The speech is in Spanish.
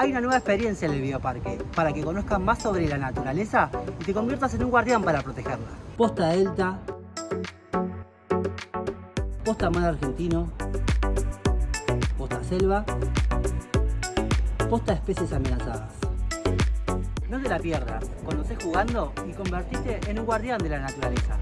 Hay una nueva experiencia en el bioparque para que conozcan más sobre la naturaleza y te conviertas en un guardián para protegerla. Posta Delta, Posta Mar Argentino, Posta Selva, Posta Especies Amenazadas. No te la pierdas, conocés jugando y convertiste en un guardián de la naturaleza.